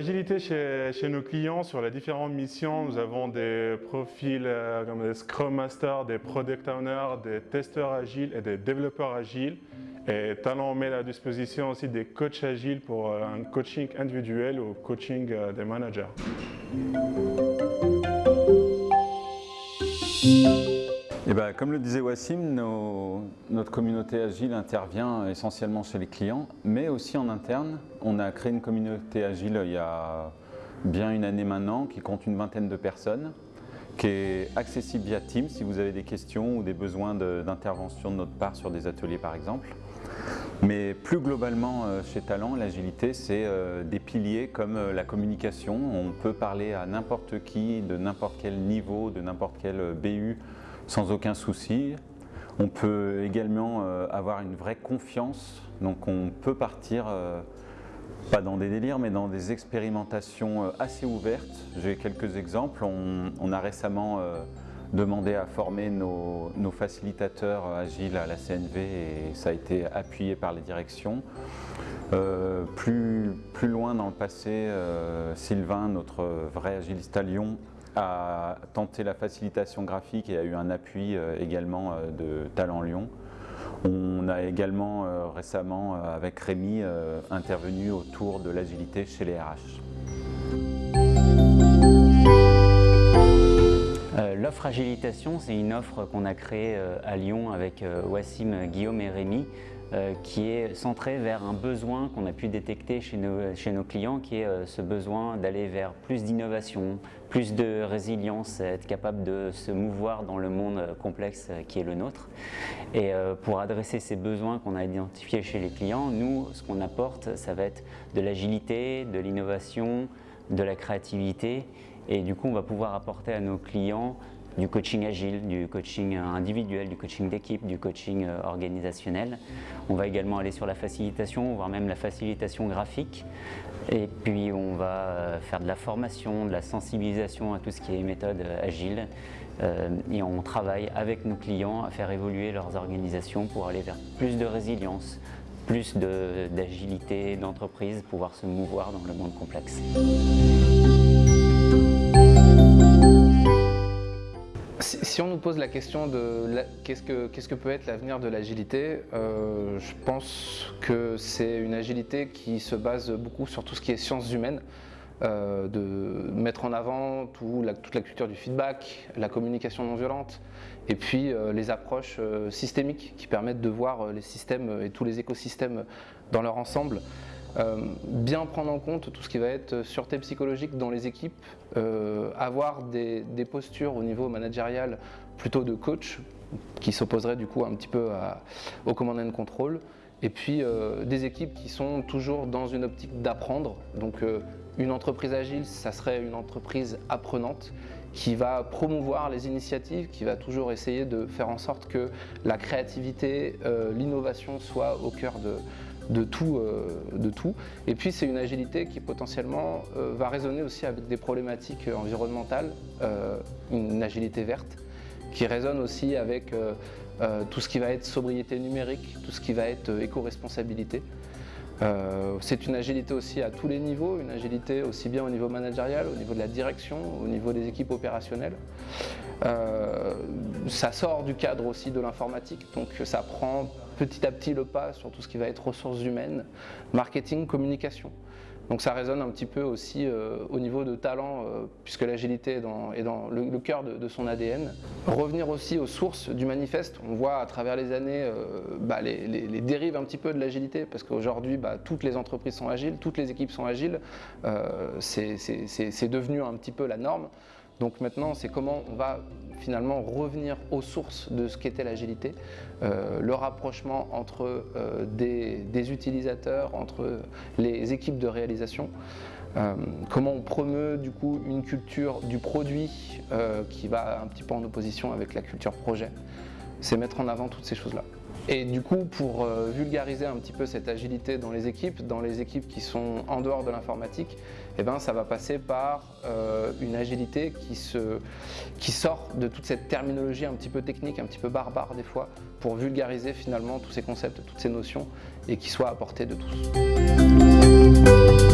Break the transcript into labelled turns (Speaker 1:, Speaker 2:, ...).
Speaker 1: l'agilité chez, chez, nos clients, sur les différentes missions, nous avons des profils euh, comme des Scrum Masters, des Product Owners, des testeurs agiles et des développeurs agiles. Et Talent met à disposition aussi des coachs agiles pour euh, un coaching individuel ou coaching euh, des managers.
Speaker 2: Eh ben, comme le disait Wassim, notre communauté agile intervient essentiellement chez les clients, mais aussi en interne. On a créé une communauté agile il y a bien une année maintenant, qui compte une vingtaine de personnes, qui est accessible via Teams si vous avez des questions ou des besoins d'intervention de, notre part sur des ateliers par exemple. Mais plus globalement euh, chez Talent, l'agilité c'est euh, des piliers comme euh, la communication. On peut parler à n'importe qui, de n'importe quel niveau, de n'importe quel BU, sans aucun souci. On peut également avoir une vraie confiance, donc on peut partir, pas dans des délires, mais dans des expérimentations assez ouvertes. J'ai quelques exemples. On, a récemment demandé à former nos, facilitateurs agiles à la CNV et ça a été appuyé par les directions. plus, plus loin dans le passé, Sylvain, notre vrai agiliste à Lyon, a tenté la facilitation graphique et a eu un appui euh, également euh, de Talent Lyon. On a également euh, récemment, avec Rémi, intervenu autour de l'agilité chez les RH.
Speaker 3: L'offre Agilitation, c'est une offre qu'on a créée à Lyon avec Wassim, Guillaume et Rémi euh, qui est centré vers un besoin qu'on a pu détecter chez nos, chez nos clients, qui est euh, ce besoin d'aller vers plus d'innovation, plus de résilience, être capable de se mouvoir dans le monde euh, complexe qui est le nôtre. Et pour adresser ces besoins qu'on a identifiés chez les clients, nous, ce qu'on apporte, ça va être de l'agilité, de l'innovation, de la créativité. Et du coup, on va pouvoir apporter à nos clients du coaching agile, du coaching individuel, du coaching d'équipe, du coaching euh, organisationnel. On va également aller sur la facilitation, voire même la facilitation graphique. Et puis on va euh, faire de la formation, de la sensibilisation à tout ce qui est méthode euh, agile. Et on travaille avec nos clients à faire évoluer leurs organisations pour aller vers plus de résilience, plus d'agilité d'entreprise, pouvoir se mouvoir dans le monde complexe.
Speaker 4: Si on nous pose la question de qu'est-ce que, peut être l'avenir de l'agilité, euh, je pense que c'est une agilité qui se base beaucoup sur tout ce qui est sciences humaines, euh, de mettre en avant toute la culture du feedback, la communication non violente, et puis euh, les approches systémiques qui permettent de voir les systèmes et tous les écosystèmes dans leur ensemble. Euh, bien prendre en compte tout ce qui va être sûreté psychologique dans les équipes, euh, avoir des, postures au niveau managérial plutôt de coach, qui s'opposerait du coup un petit peu au command and control, et puis euh, des équipes qui sont toujours dans une optique d'apprendre. Donc une entreprise agile, ça serait une entreprise apprenante qui va promouvoir les initiatives, qui va toujours essayer de faire en sorte que la créativité, l'innovation soient au cœur de, de tout, euh, de tout. Et puis c'est une agilité qui potentiellement euh, va résonner aussi avec des problématiques environnementales, euh, une agilité verte, qui résonne aussi avec tout ce qui va être sobriété numérique, tout ce qui va être éco-responsabilité. C'est une agilité aussi à tous les niveaux, une agilité aussi bien au niveau managérial, au niveau de la direction, au niveau des équipes opérationnelles. ça sort du cadre aussi de l'informatique, donc ça prend petit à petit le pas sur tout ce qui va être ressources humaines, marketing, communication. Donc ça résonne un petit peu aussi euh, au niveau de talent, euh, puisque l'agilité est dans, le, cœur de, son ADN. Revenir aussi aux sources du manifeste. On voit à travers les années euh, bah, les, dérives un petit peu de l'agilité, parce qu'aujourd'hui, bah, toutes les entreprises sont agiles, toutes les équipes sont agiles. c'est devenu un petit peu la norme. Donc maintenant, c'est comment on va finalement revenir aux sources de ce qu'était l'agilité, euh, le rapprochement entre euh, des, utilisateurs, entre les équipes de réalisation, euh, comment on promeut du coup une culture du produit qui va un petit peu en opposition avec la culture projet. C'est mettre en avant toutes ces choses-là. Et du coup, pour euh, vulgariser un petit peu cette agilité dans les équipes, dans les équipes qui sont en dehors de l'informatique, eh ben, ça va passer par euh, une agilité qui, se, qui sort de toute cette terminologie un petit peu technique, un petit peu barbare des fois, pour vulgariser finalement tous ces concepts, toutes ces notions, et qui soit à portée de tous.